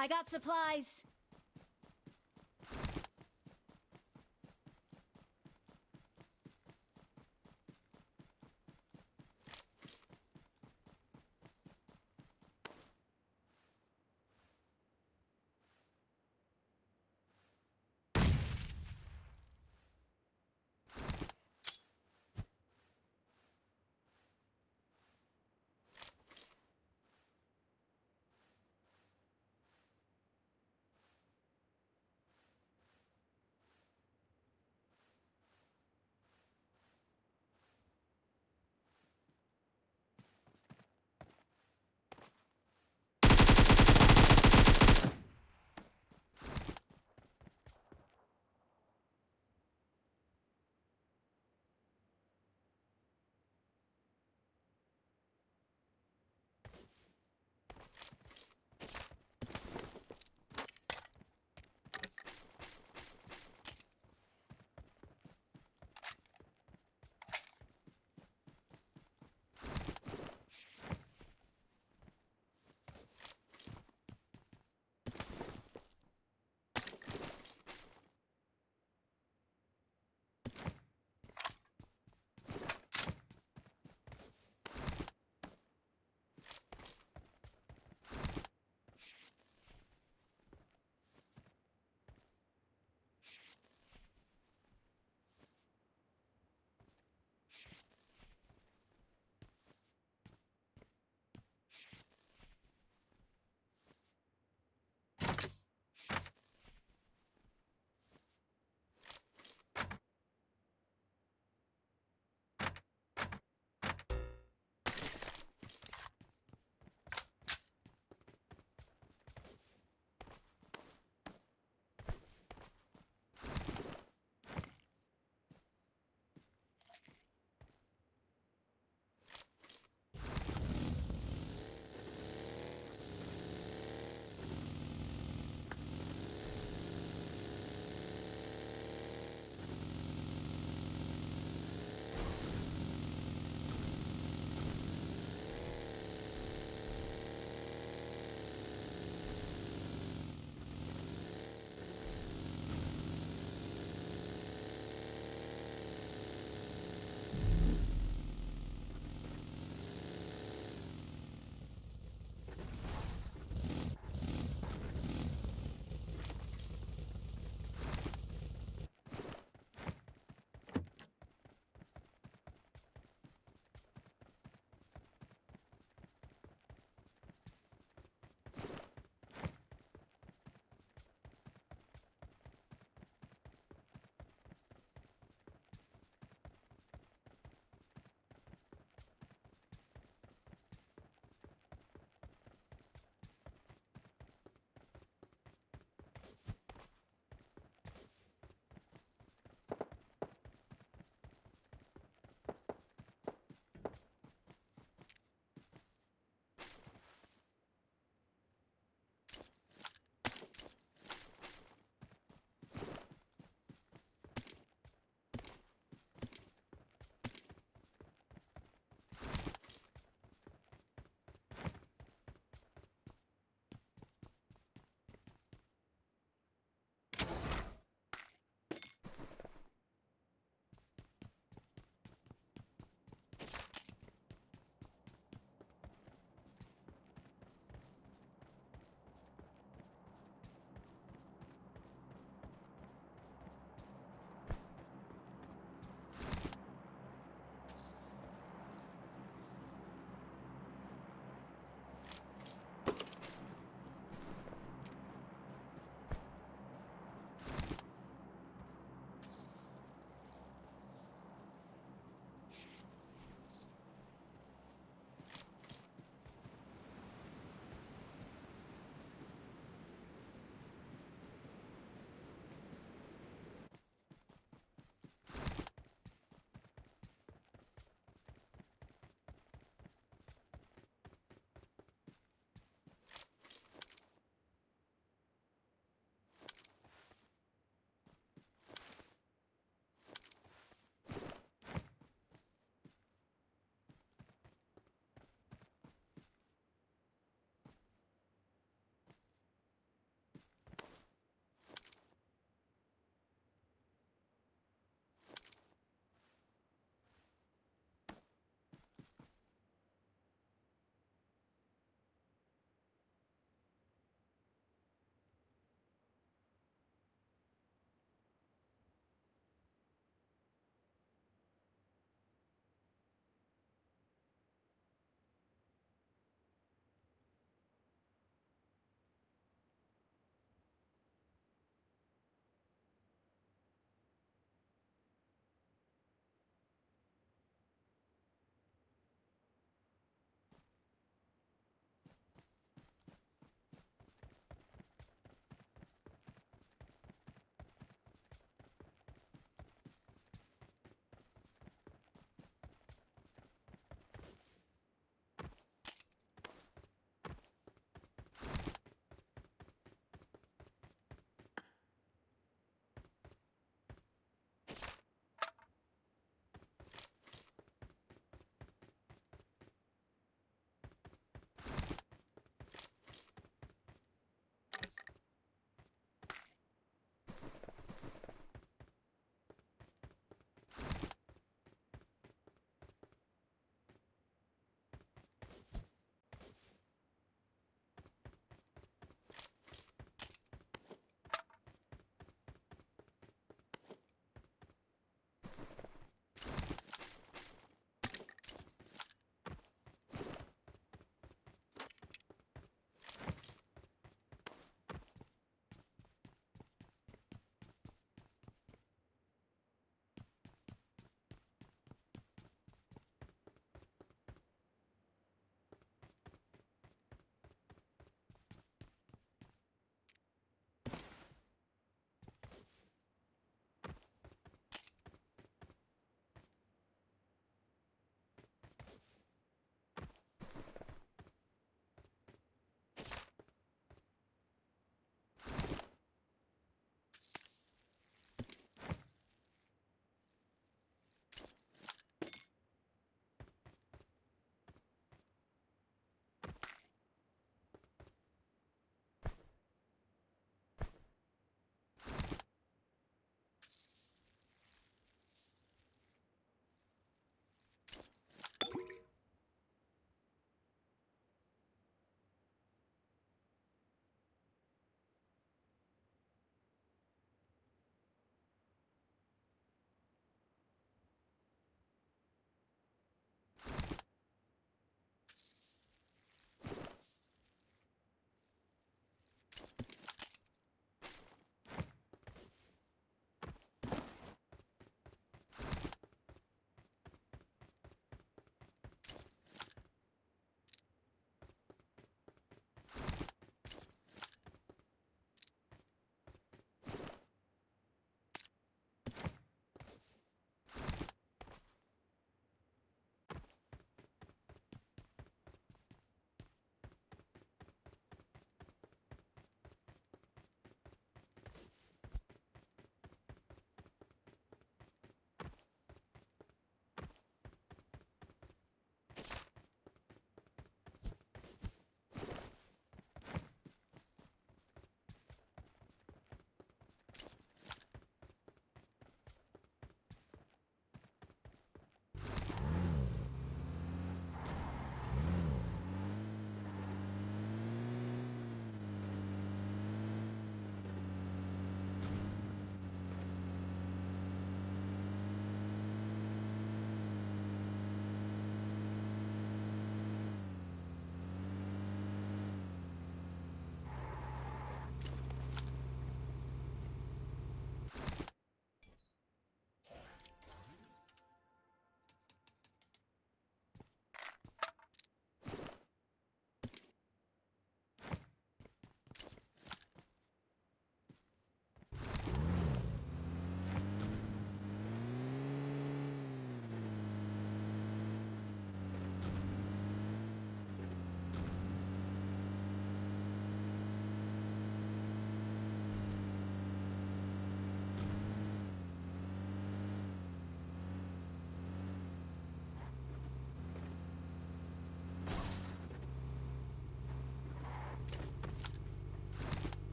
I got supplies.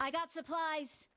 I got supplies.